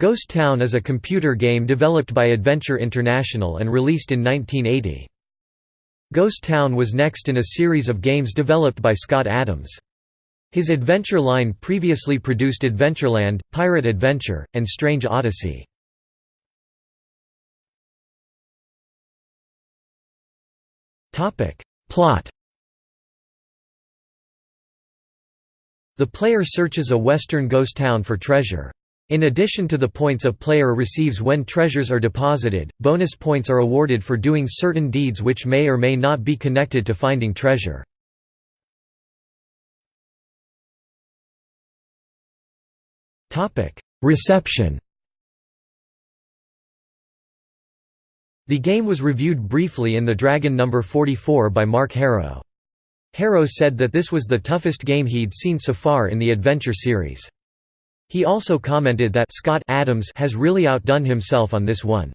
Ghost Town is a computer game developed by Adventure International and released in 1980. Ghost Town was next in a series of games developed by Scott Adams. His adventure line previously produced Adventureland, Pirate Adventure, and Strange Odyssey. Plot The player searches a western ghost town for treasure. In addition to the points a player receives when treasures are deposited, bonus points are awarded for doing certain deeds which may or may not be connected to finding treasure. Reception The game was reviewed briefly in The Dragon No. 44 by Mark Herro. Herro said that this was the toughest game he'd seen so far in the adventure series. He also commented that Scott Adams has really outdone himself on this one.